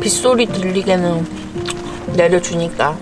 빗소리 들리게는 내려주니까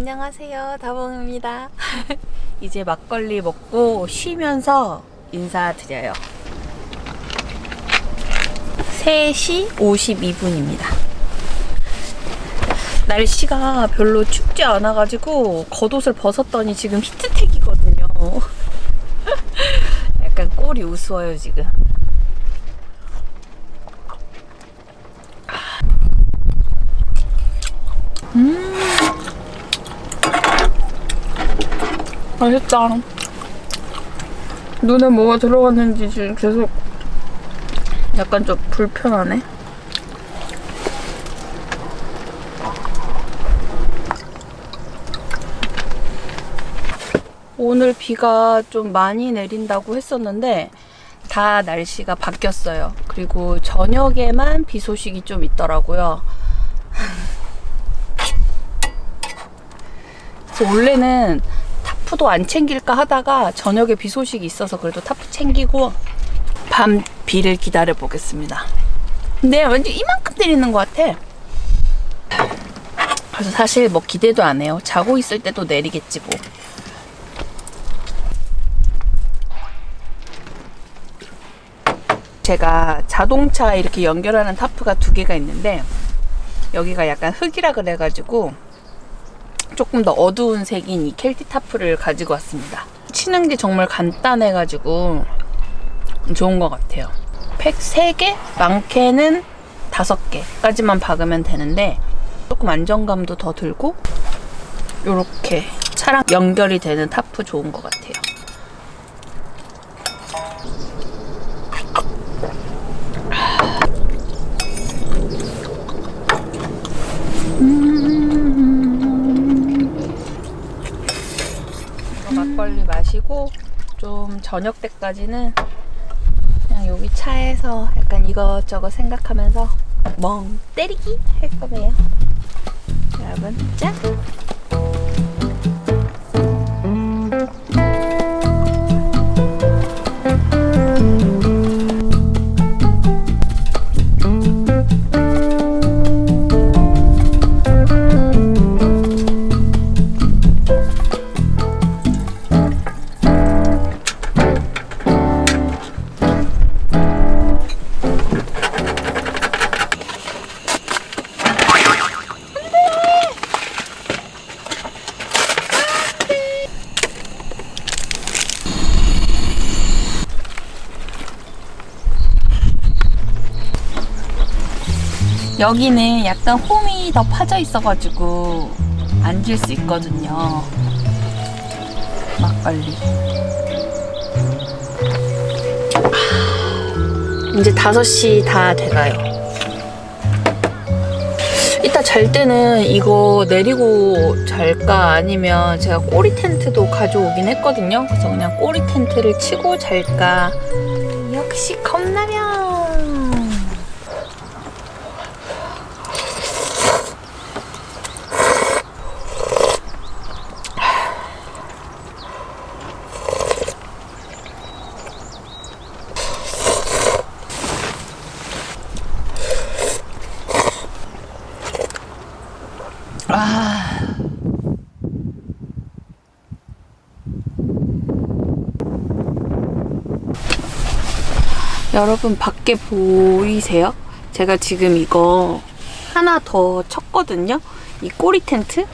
안녕하세요. 다봉입니다. 이제 막걸리 먹고 쉬면서 인사드려요. 3시 52분입니다. 날씨가 별로 춥지 않아가지고 겉옷을 벗었더니 지금 히트텍이거든요. 약간 꼴이 우스워요 지금 맛있다. 눈에 뭐가 들어갔는지 지금 계속 약간 좀 불편하네. 오늘 비가 좀 많이 내린다고 했었는데 다 날씨가 바뀌었어요. 그리고 저녁에만 비 소식이 좀 있더라고요. 원래는 타프도 안 챙길까 하다가 저녁에 비 소식이 있어서 그래도 타프 챙기고 밤 비를 기다려 보겠습니다. 근데 왠지 이만큼 내리는 것 같아. 그래서 사실 뭐 기대도 안 해요. 자고 있을 때도 내리겠지 뭐. 제가 자동차 이렇게 연결하는 타프가 두 개가 있는데 여기가 약간 흙이라 그래가지고 조금 더 어두운 색인 이 켈티 타프를 가지고 왔습니다. 치는 게 정말 간단해가지고 좋은 것 같아요. 팩 3개, 많게는 5개까지만 박으면 되는데 조금 안정감도 더 들고 이렇게 차랑 연결이 되는 타프 좋은 것 같아요. 막걸리 마시고 좀 저녁 때까지는 그냥 여기 차에서 약간 이것저것 생각하면서 멍 때리기 할 거예요. 여러분 짠! 여기는 약간 홈이 더 파져 있어가지고 앉을 수 있거든요. 막걸리. 이제 5시 다 돼가요. 이따 잘 때는 이거 내리고 잘까 아니면 제가 꼬리 텐트도 가져오긴 했거든요. 그래서 그냥 꼬리 텐트를 치고 잘까. 역시 컵라면. 아. 여러분 밖에 보이세요? 제가 지금 이거 하나 더 쳤거든요. 이 꼬리 텐트.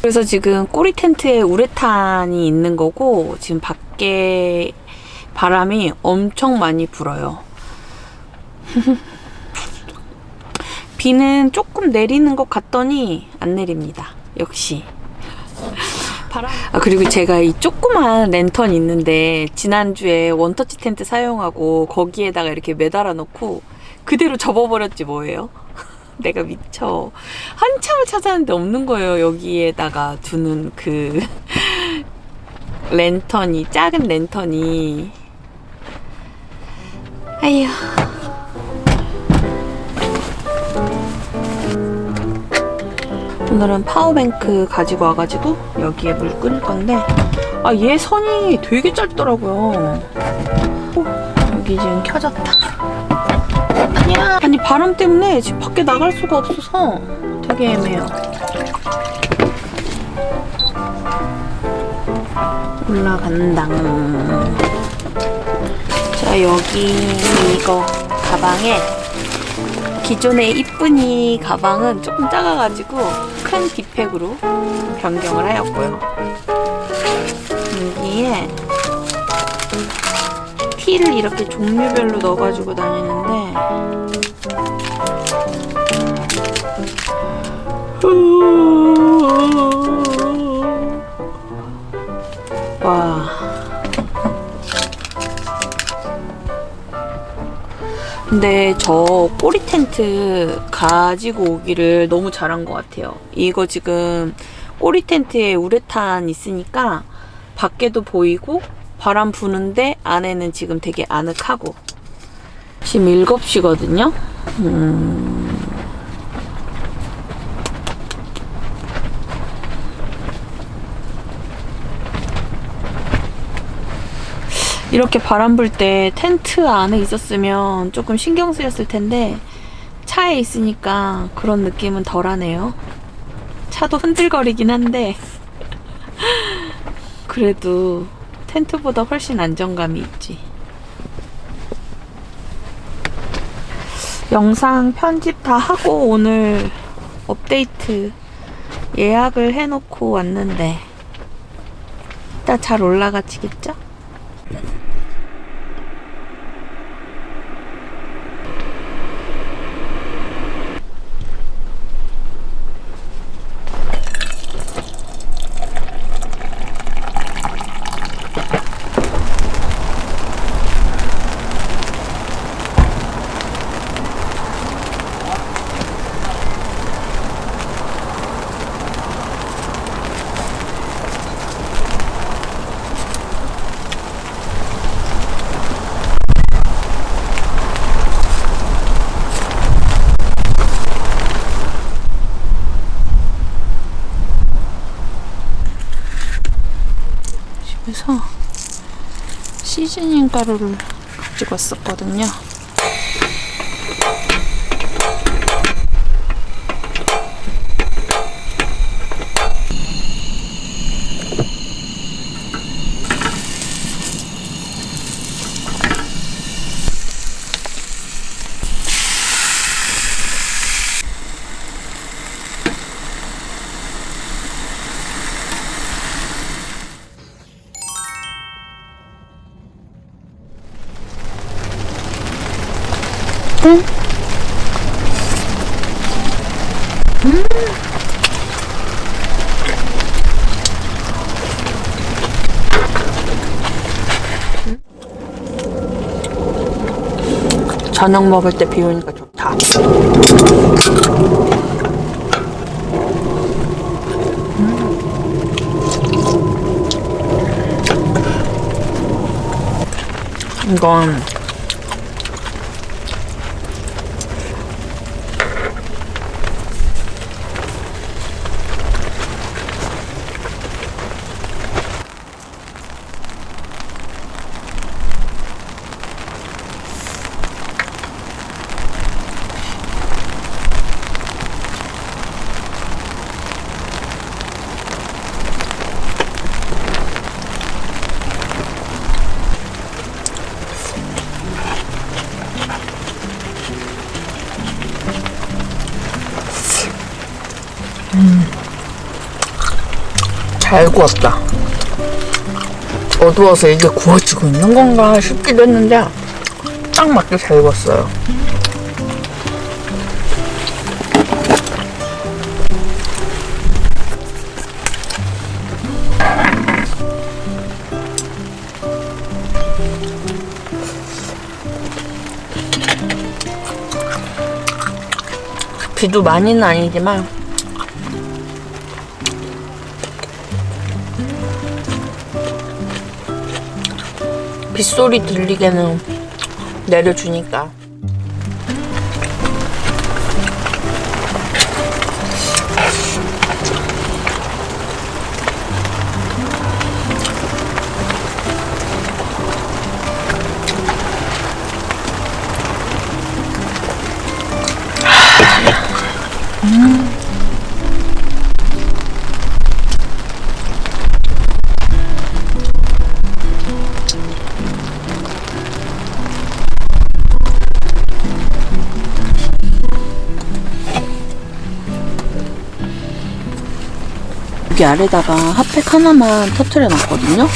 그래서 지금 꼬리 텐트에 우레탄이 있는 거고 지금 밖에 바람이 엄청 많이 불어요. 비는 조금 내리는 것 같더니 안 내립니다. 역시. 아 그리고 제가 이 조그만 랜턴 있는데 지난주에 원터치 텐트 사용하고 거기에다가 이렇게 매달아 놓고 그대로 접어버렸지 뭐예요? 내가 미쳐. 한참을 찾았는데 없는 거예요. 여기에다가 두는 그 랜턴이 작은 랜턴이. 아휴. 오늘은 파워뱅크 가지고 와가지고 여기에 물 끓일 건데 아 얘 선이 되게 짧더라고요. 어, 여기 지금 켜졌다. 아니야. 아니 바람 때문에 지금 밖에 나갈 수가 없어서 되게 애매해요. 올라간다 자 여기 이거 가방에 기존의 이쁜이 가방은 조금 작아가지고 큰 뒷팩으로 변경을 하였고요. 여기에 티를 이렇게 종류별로 넣어가지고 다니는데 와 근데 저 꼬리 텐트 가지고 오기를 너무 잘한 것 같아요. 이거 지금 꼬리 텐트에 우레탄 있으니까 밖에도 보이고 바람 부는데 안에는 지금 되게 아늑하고 지금 7시거든요. 음... 이렇게 바람 불 때 텐트 안에 있었으면 조금 신경 쓰였을 텐데 차에 있으니까 그런 느낌은 덜하네요. 차도 흔들거리긴 한데 그래도 텐트보다 훨씬 안정감이 있지. 영상 편집 다 하고 오늘 업데이트 예약을 해놓고 왔는데 이따 잘 올라가지겠죠? 집에서 시즈닝 가루를 가지고 왔었거든요. 저녁 먹을 때 비우니까 좋다. 음. 이건 잘 구웠다. 어두워서 이게 구워지고 있는 건가 싶기도 했는데 딱 맞게 잘 구웠어요. 비도 많이는 아니지만 빗소리 들리게는 내려주니까 여기 아래다가 핫팩 하나만 터트려 놨거든요.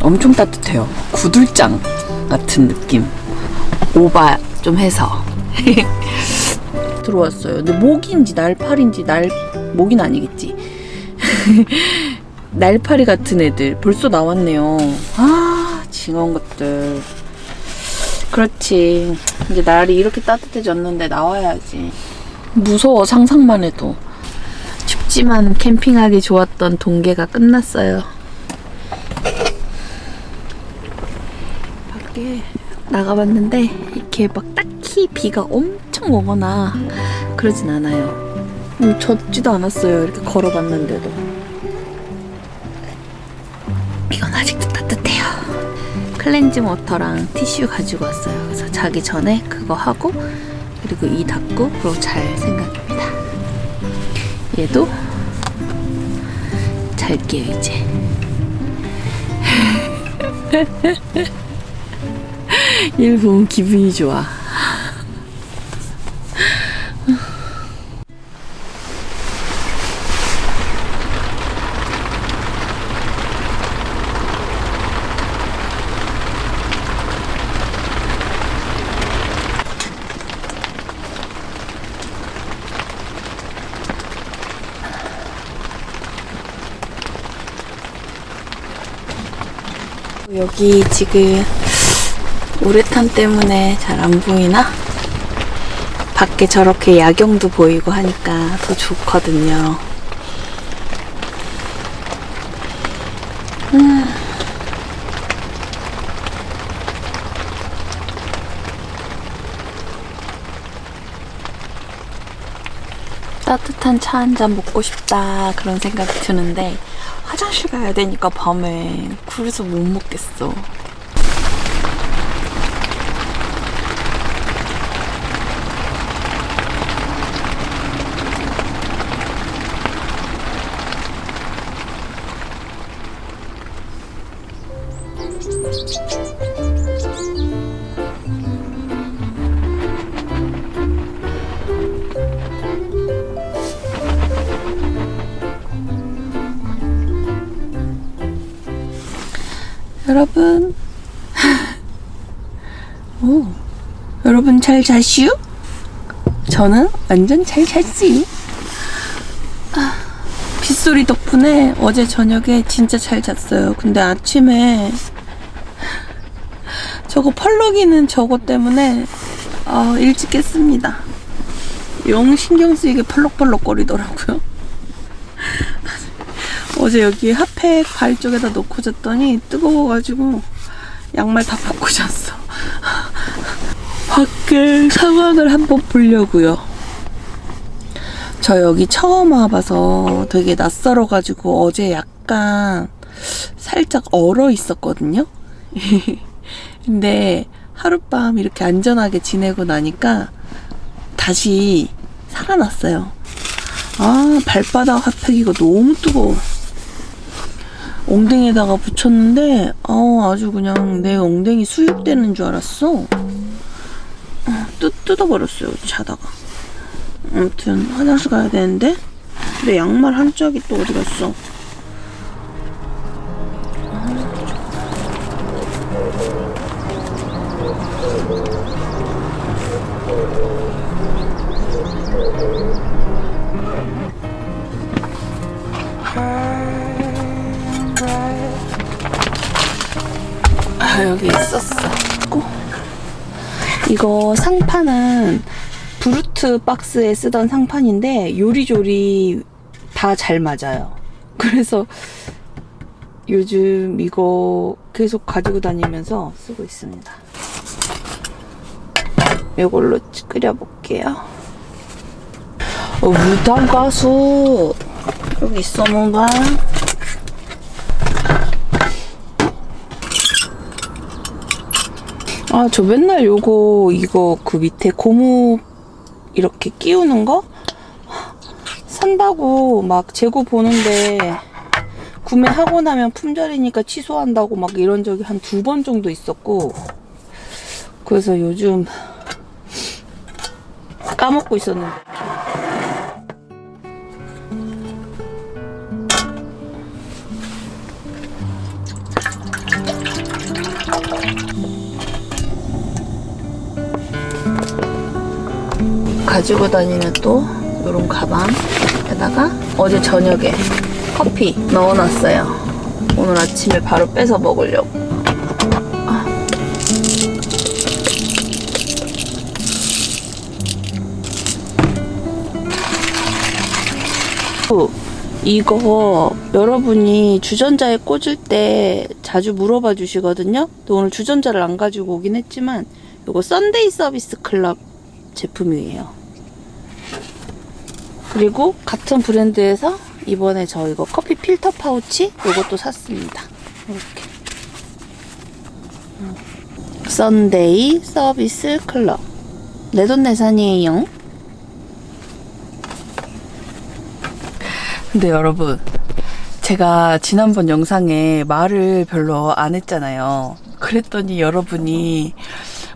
엄청 따뜻해요. 구들장 같은 느낌. 오바 좀 해서 들어왔어요. 근데 모기인지 날파리인지 날 모기는 아니겠지. 날파리 같은 애들 벌써 나왔네요. 아 징한 것들. 그렇지. 이제 날이 이렇게 따뜻해졌는데 나와야지. 무서워 상상만 해도. 춥지만 캠핑하기 좋았던 동계가 끝났어요. 밖에 나가봤는데 이렇게 막 딱히 비가 엄청 오거나 그러진 않아요. 음, 젖지도 않았어요. 이렇게 걸어봤는데도. 이건 아직도 따뜻해요. 클렌징 워터랑 티슈 가지고 왔어요. 그래서 자기 전에 그거 하고 그리고 이 닦고 그러고 잘 생각입니다. 얘도 잘게요 이제. 보면 기분이 좋아. 여기 지금 우레탄 때문에 잘 안 보이나? 밖에 저렇게 야경도 보이고 하니까 더 좋거든요. 음. 따뜻한 차 한 잔 먹고 싶다 그런 생각이 드는데 화장실 가야 되니까 밤에 그래서 못 먹겠어. 여러분. 오, 여러분 잘 자시오? 저는 완전 잘 잤지. 아, 빗소리 덕분에 어제 저녁에 진짜 잘 잤어요. 근데 아침에 저거 펄럭이는 저거 때문에 아, 일찍 깼습니다. 영 신경 쓰이게 펄럭펄럭 거리더라고요. 어제 여기 핫팩 발 쪽에다 놓고 잤더니 뜨거워가지고 양말 다 벗고 잤어. 밖에 상황을 한번 보려고요. 저 여기 처음 와봐서 되게 낯설어가지고 어제 약간 살짝 얼어 있었거든요. 근데 하룻밤 이렇게 안전하게 지내고 나니까 다시 살아났어요. 아, 발바닥 핫팩 이거 너무 뜨거워. 엉덩이에다가 붙였는데 아 아주 그냥 내 엉덩이 수육되는 줄 알았어. 어, 뜯, 뜯어버렸어요 자다가. 아무튼 화장실 가야 되는데 내 양말 한 짝이 또 어디 갔어? 여기 있었어. 고. 이거 상판은 브루트 박스에 쓰던 상판인데 요리조리 다 잘 맞아요. 그래서 요즘 이거 계속 가지고 다니면서 쓰고 있습니다. 이걸로 끓여볼게요. 어, 무당 가수 여기 있어 뭔가. 아, 저 맨날 요거, 이거 그 밑에 고무 이렇게 끼우는 거? 산다고 막 재고 보는데 구매하고 나면 품절이니까 취소한다고 막 이런 적이 한 두 번 정도 있었고 그래서 요즘 까먹고 있었는데 가지고 다니는 또 이런 가방에다가 어제 저녁에 커피 넣어놨어요. 오늘 아침에 바로 빼서 먹으려고. 아. 어, 이거 여러분이 주전자에 꽂을 때 자주 물어봐 주시거든요. 오늘 주전자를 안 가지고 오긴 했지만 이거 썬데이 서비스 클럽 제품이에요. 그리고 같은 브랜드에서 이번에 저 이거 커피 필터 파우치 이것도 샀습니다. 이렇게. 썬데이 서비스 클럽. 내돈내산이에요. 근데 여러분, 제가 지난번 영상에 말을 별로 안 했잖아요. 그랬더니 여러분이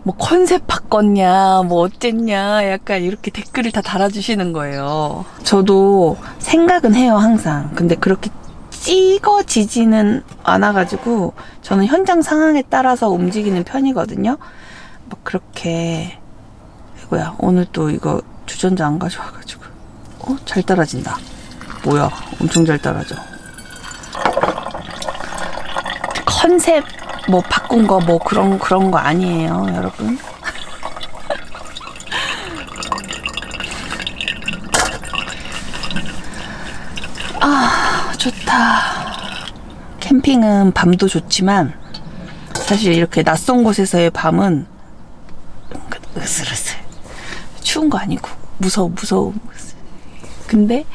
뭐 컨셉 바꿨냐, 뭐 어쨌냐, 약간 이렇게 댓글을 다 달아주시는 거예요. 저도 생각은 해요, 항상. 근데 그렇게 찍어지지는 않아가지고 저는 현장 상황에 따라서 움직이는 편이거든요. 막 그렇게 이거야 오늘 또 이거 주전자 안 가져와가지고 어? 잘 따라진다. 뭐야 엄청 잘 따라져. 컨셉 뭐 바꾼 거 뭐 그런 그런 거 아니에요, 여러분. 아, 좋다. 캠핑은 밤도 좋지만 사실 이렇게 낯선 곳에서의 밤은 으슬으슬. 추운 거 아니고 무서워 무서워. 근데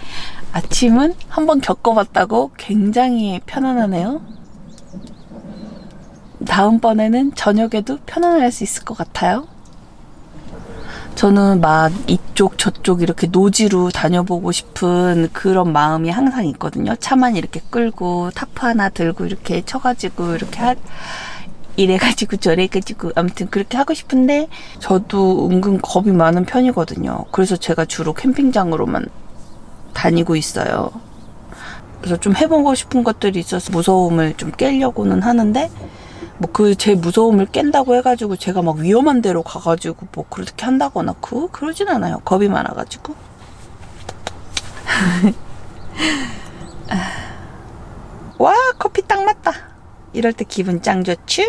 아침은 한번 겪어봤다고 굉장히 편안하네요. 다음번에는 저녁에도 편안할 수 있을 것 같아요. 저는 막 이쪽 저쪽 이렇게 노지로 다녀보고 싶은 그런 마음이 항상 있거든요. 차만 이렇게 끌고 타프 하나 들고 이렇게 쳐가지고 이렇게 하, 이래가지고 저래가지고 아무튼 그렇게 하고 싶은데 저도 은근 겁이 많은 편이거든요. 그래서 제가 주로 캠핑장으로만 다니고 있어요. 그래서 좀 해보고 싶은 것들이 있어서 무서움을 좀 깨려고는 하는데 뭐 그 제 무서움을 깬다고 해가지고 제가 막 위험한 데로 가가지고 뭐 그렇게 한다거나 그 그러진 않아요. 겁이 많아가지고. 와 커피 딱 맞다. 이럴 때 기분 짱 좋죠?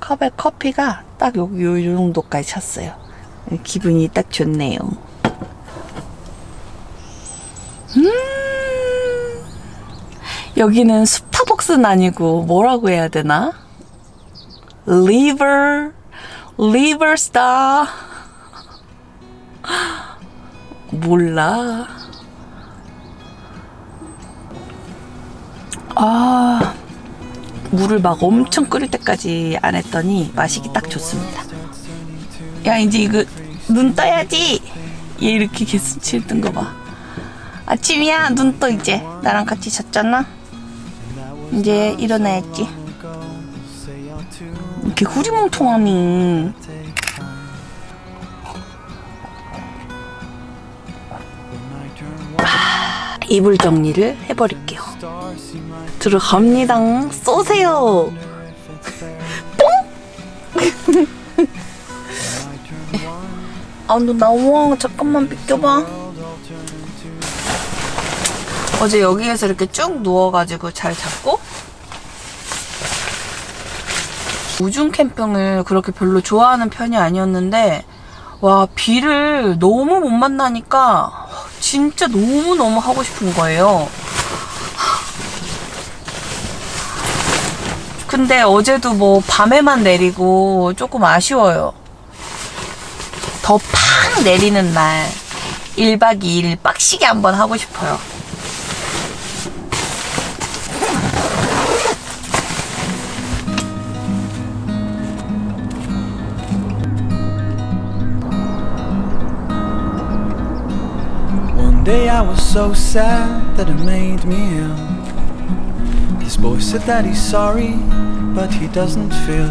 컵에 커피가 딱 요, 요, 요 정도까지 찼어요. 기분이 딱 좋네요. 음, 여기는 스타벅스는 아니고 뭐라고 해야 되나? 리버, 리버스타. 몰라. 아, 물을 막 엄청 끓일 때까지 안 했더니 마시기 딱 좋습니다. 야, 이제 이거 눈 떠야지. 얘 이렇게 개수치 뜬거 봐. 아침이야, 눈 떠 이제. 나랑 같이 잤잖아. 이제 일어나야지. 이렇게 후리멍통하니. 아, 이불 정리를 해버릴게요. 들어갑니다. 쏘세요. 뽕! 아, 너 나와. 잠깐만 비켜봐. 어제 여기에서 이렇게 쭉 누워가지고 잘 잤고 우중 캠핑을 그렇게 별로 좋아하는 편이 아니었는데 와 비를 너무 못 만나니까 진짜 너무너무 하고 싶은 거예요. 근데 어제도 뭐 밤에만 내리고 조금 아쉬워요. 더 팍 내리는 날 1박 2일 빡시게 한번 하고 싶어요. Day I was so sad that it made me ill. This boy said that he's sorry, but he doesn't feel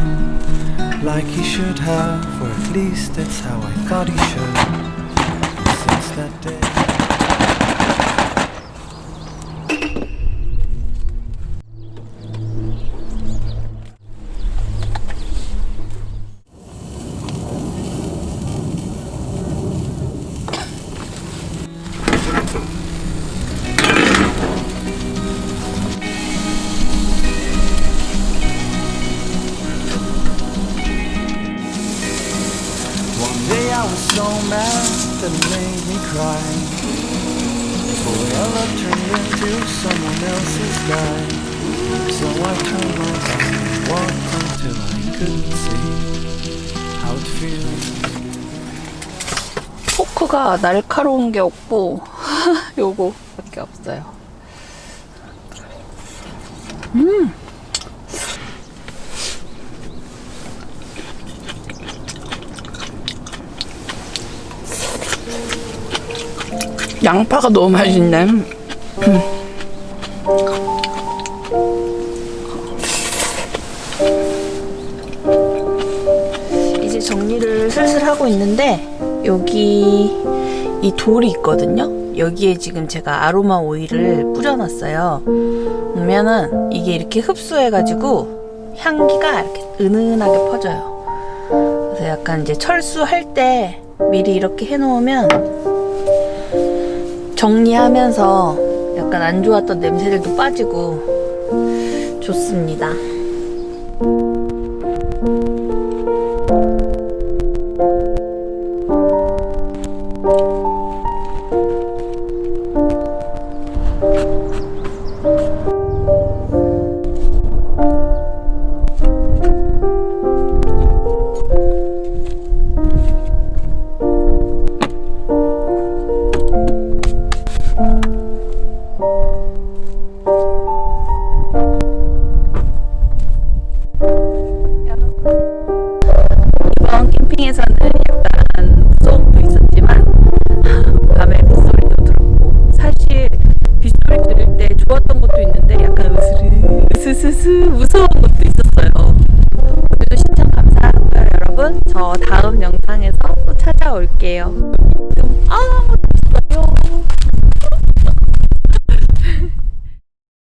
like he should have, or at least that's how I thought he should. Since that day. 포크가 날카로운 게 없고 요거 밖에 없어요. 음. 양파가 너무 맛있네. 음. 돌이 있거든요. 여기에 지금 제가 아로마 오일을 뿌려놨어요. 보면은 이게 이렇게 흡수해 가지고 향기가 이렇게 은은하게 퍼져요. 그래서 약간 이제 철수할 때 미리 이렇게 해 놓으면 정리하면서 약간 안 좋았던 냄새들도 빠지고 좋습니다.